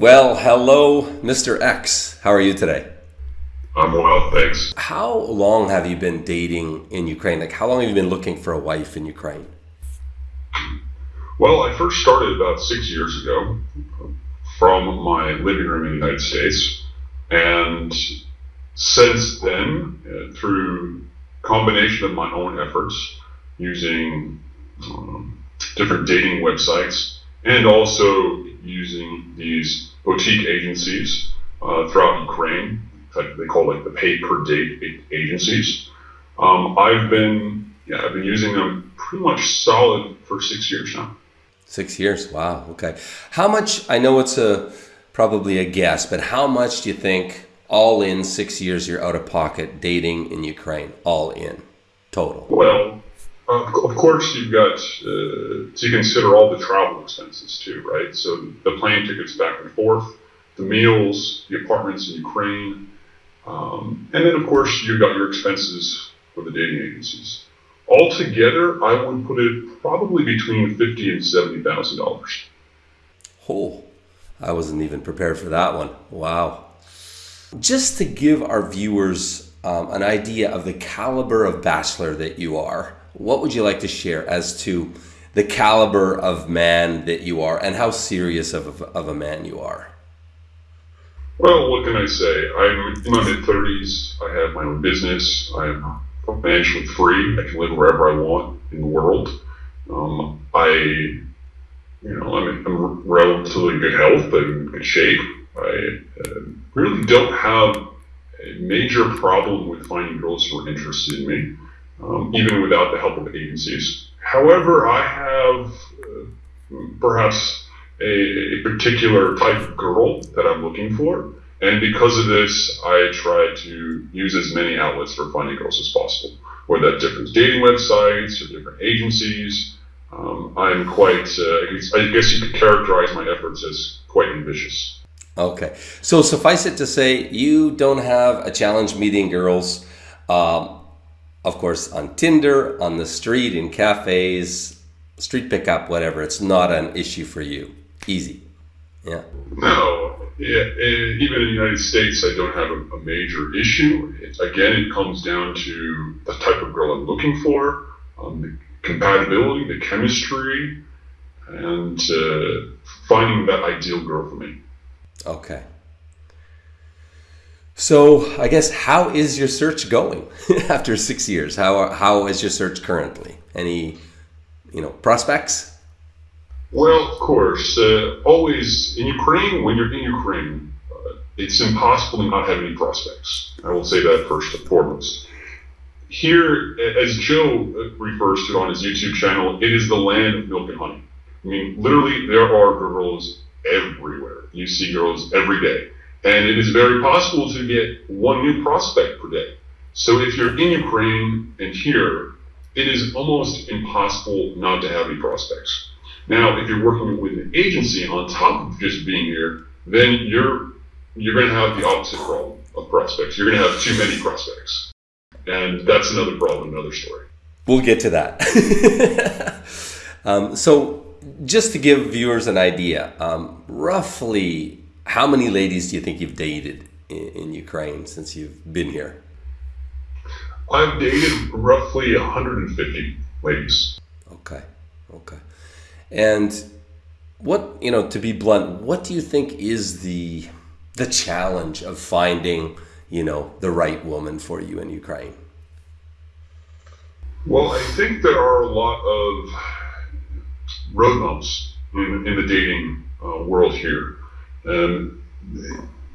Well, hello, Mr. X. How are you today? I'm well, thanks. How long have you been dating in Ukraine? Like, how long have you been looking for a wife in Ukraine? Well, I first started about six years ago from my living room in the United States. And since then, uh, through combination of my own efforts using um, different dating websites and also using these boutique agencies uh, throughout Ukraine, they call like the pay per date agencies. Um, I've been yeah I've been using them pretty much solid for six years now. Six years. Wow. Okay. How much? I know it's a probably a guess, but how much do you think all in six years you're out of pocket dating in Ukraine? All in total. Well, of course, you've got uh, to consider all the travel expenses too, right? So the plane tickets back and forth, the meals, the apartments in Ukraine, um, and then of course you've got your expenses for the dating agencies. Altogether, I would put it probably between fifty and seventy thousand dollars. Oh, I wasn't even prepared for that one. Wow. Just to give our viewers um, an idea of the caliber of bachelor that you are, what would you like to share as to the caliber of man that you are and how serious of a, of a man you are? Well, what can I say? I'm in my mid 30s. I have my own business. I'm financially free. I can live wherever I want in the world. Um, I, you know, I'm in relatively good health. In good shape. I uh, really don't have a major problem with finding girls who are interested in me um, even without the help of agencies. However, I have uh, perhaps a, a, particular type of girl that I'm looking for. And because of this, I try to use as many outlets for finding girls as possible, whether that's different dating websites or different agencies. Um, I'm quite, uh, I guess you could characterize my efforts as quite ambitious. Okay. So suffice it to say, you don't have a challenge meeting girls. Um, of course, on Tinder, on the street, in cafes, street pickup, whatever. It's not an issue for you. Easy. Yeah. No. Yeah, even in the United States, I don't have a, a major issue. It, again, it comes down to the type of girl I'm looking for, um, the compatibility, the chemistry, and uh, finding that ideal girl for me. Okay. So I guess how is your search going after six years? How how is your search currently? Any you know prospects? Well, of course, uh, always in Ukraine. When you're in Ukraine, uh, it's impossible to not have any prospects. I will say that first and foremost. Here, as Joe refers to on his YouTube channel, it is the land of milk and honey. I mean, literally, there are girls everywhere. You see girls every day. And it is very possible to get one new prospect per day. So if you're in Ukraine and here, it is almost impossible not to have any prospects. Now, if you're working with an agency on top of just being here, then you're you're going to have the opposite problem of prospects. You're going to have too many prospects, and that's another problem, another story. We'll get to that. um, so, just to give viewers an idea, um, roughly how many ladies do you think you've dated in, in Ukraine since you've been here? I've dated roughly 150 ladies. Okay, okay. And what you know, to be blunt, what do you think is the the challenge of finding you know the right woman for you in Ukraine? Well, I think there are a lot of road bumps in, in the dating uh, world here. Um,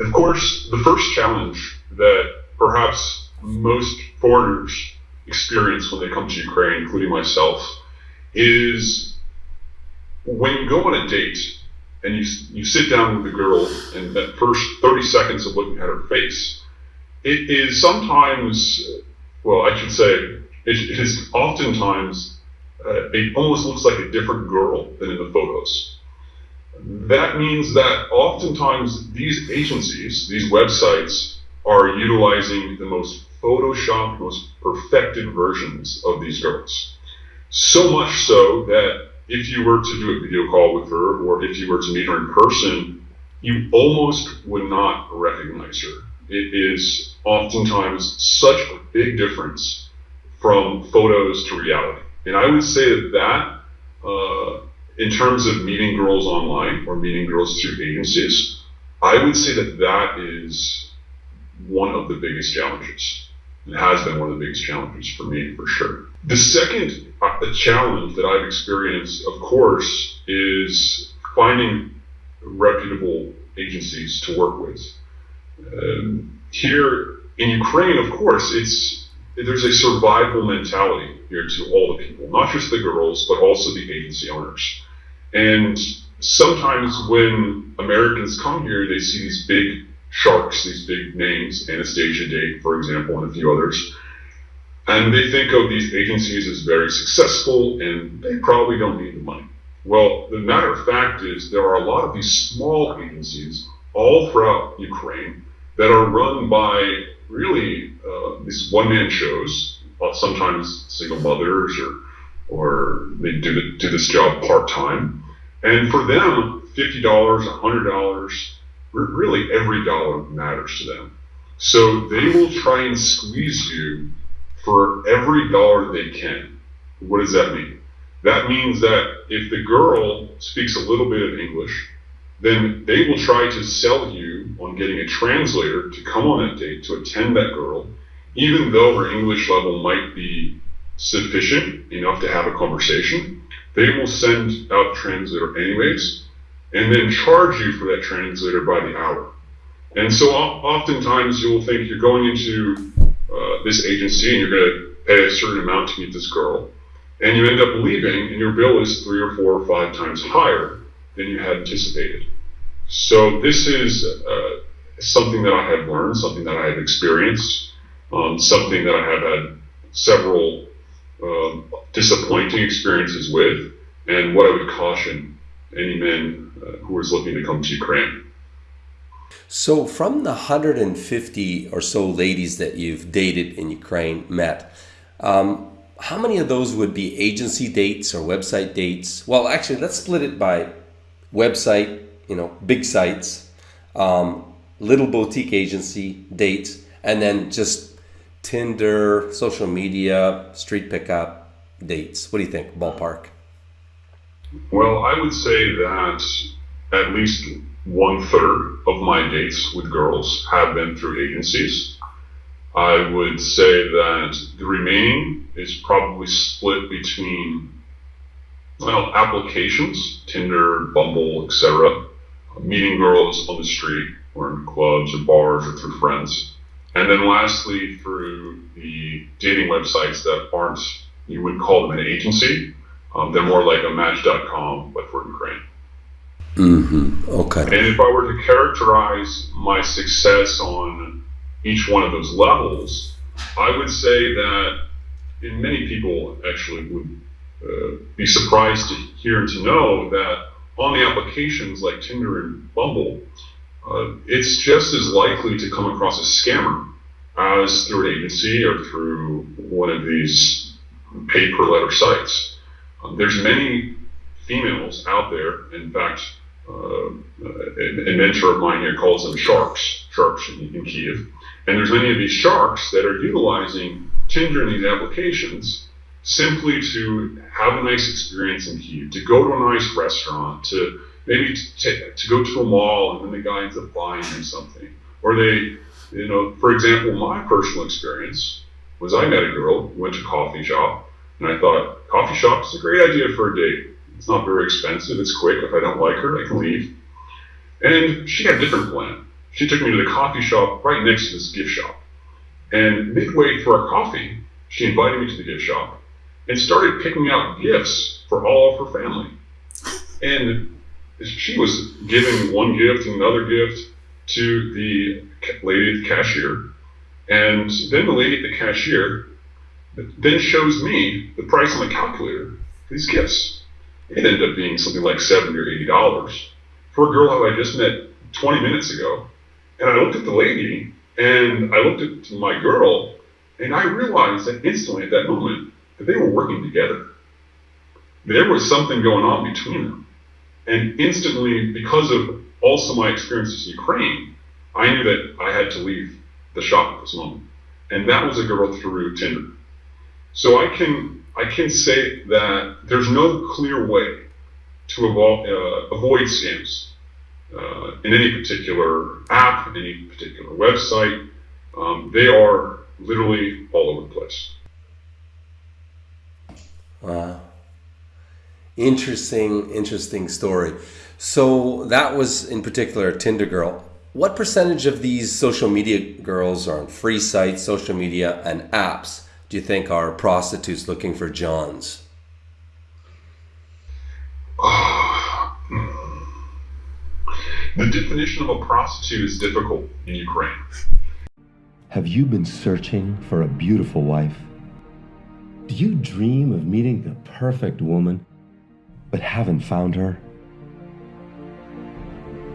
of course, the first challenge that perhaps most foreigners experience when they come to Ukraine, including myself, is when you go on a date and you, you sit down with the girl and that first 30 seconds of looking at her face, it is sometimes, well, I should say, it, it is oftentimes, uh, it almost looks like a different girl than in the photos. That means that oftentimes these agencies, these websites, are utilizing the most photoshopped, most perfected versions of these girls. So much so that if you were to do a video call with her, or if you were to meet her in person, you almost would not recognize her. It is oftentimes such a big difference from photos to reality. And I would say that that, uh, in terms of meeting girls online or meeting girls through agencies, I would say that that is one of the biggest challenges. It has been one of the biggest challenges for me, for sure. The second uh, challenge that I've experienced, of course, is finding reputable agencies to work with. Um, here in Ukraine, of course, it's there's a survival mentality here to all the people, not just the girls, but also the agency owners. And sometimes when Americans come here, they see these big sharks, these big names, Anastasia Date, for example, and a few others. And they think of these agencies as very successful and they probably don't need the money. Well, the matter of fact is there are a lot of these small agencies all throughout Ukraine that are run by really uh, these one-man shows, uh, sometimes single mothers or or they do, do this job part-time. And for them, $50, $100, really every dollar matters to them. So they will try and squeeze you for every dollar they can. What does that mean? That means that if the girl speaks a little bit of English, then they will try to sell you on getting a translator to come on that date to attend that girl, even though her English level might be sufficient enough to have a conversation. They will send out translator anyways, and then charge you for that translator by the hour. And so oftentimes you will think you're going into uh, this agency and you're going to pay a certain amount to meet this girl, and you end up leaving and your bill is three or four or five times higher than you had anticipated. So this is uh, something that I have learned, something that I have experienced, um, something that I have had several um, disappointing experiences with, and what I would caution any men uh, who is looking to come to Ukraine. So, from the 150 or so ladies that you've dated in Ukraine, met, um, how many of those would be agency dates or website dates? Well, actually, let's split it by website, you know, big sites, um, little boutique agency dates, and then just Tinder, social media, street pickup dates. What do you think, ballpark? Well, I would say that at least one third of my dates with girls have been through agencies. I would say that the remaining is probably split between well applications, Tinder, Bumble, etc., meeting girls on the street or in clubs or bars or through friends, and then lastly through the dating websites that aren't you would call them an agency. Um, they're more like a Match.com, but for Ukraine. Mm-hmm. Okay. And if I were to characterize my success on each one of those levels, I would say that, and many people actually would uh, be surprised to hear and to know that on the applications like Tinder and Bumble, uh, it's just as likely to come across a scammer as through an agency or through one of these pay per letter sites. Um, there's many females out there. In fact, uh, a, mentor of mine here calls them sharks, sharks in, in Kiev. And there's many of these sharks that are utilizing Tinder and these applications simply to have a nice experience in Kiev, to go to a nice restaurant, to maybe to, to go to a mall and then the guy ends up buying them something. Or they, you know, for example, my personal experience was I met a girl, went to coffee shop, and I thought, coffee shop is a great idea for a date. It's not very expensive. It's quick. If I don't like her, I can leave. And she had a different plan. She took me to the coffee shop right next to this gift shop. And midway through our coffee, she invited me to the gift shop and started picking out gifts for all of her family. And she was giving one gift and another gift to the lady the cashier. And then the lady at the cashier then shows me the price on the calculator for these gifts. It ended up being something like 70 or 80 dollars for a girl who I just met 20 minutes ago. And I looked at the lady and I looked at my girl and I realized that instantly at that moment that they were working together. There was something going on between them. And instantly, because of also my experiences in Ukraine, I knew that I had to leave the shop at this moment. And that was a girl through Tinder. So I can I can say that there's no clear way to avo- uh, avoid scams uh, in any particular app, any particular website. Um, they are literally all over the place. Wow. Interesting, interesting story. So that was in particular a Tinder girl. What percentage of these social media girls are on free sites, social media, and apps do you think are prostitutes looking for Johns? The definition of a prostitute is difficult in Ukraine. Have you been searching for a beautiful wife? Do you dream of meeting the perfect woman, but haven't found her?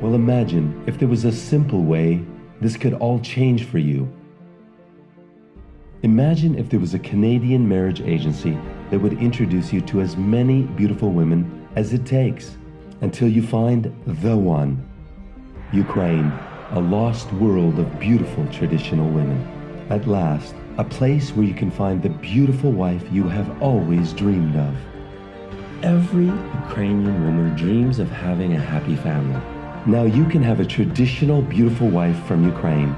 Well, imagine if there was a simple way this could all change for you. Imagine if there was a Canadian marriage agency that would introduce you to as many beautiful women as it takes until you find the one. Ukraine, a lost world of beautiful traditional women. At last, a place where you can find the beautiful wife you have always dreamed of. Every Ukrainian woman dreams of having a happy family. Now you can have a traditional beautiful wife from Ukraine,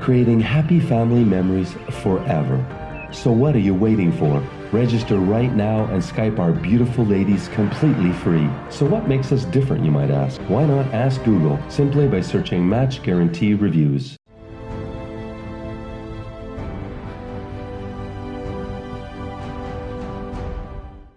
creating happy family memories forever. So what are you waiting for? Register right now and Skype our beautiful ladies completely free. So what makes us different, you might ask? Why not ask Google simply by searching Match Guarantee Reviews?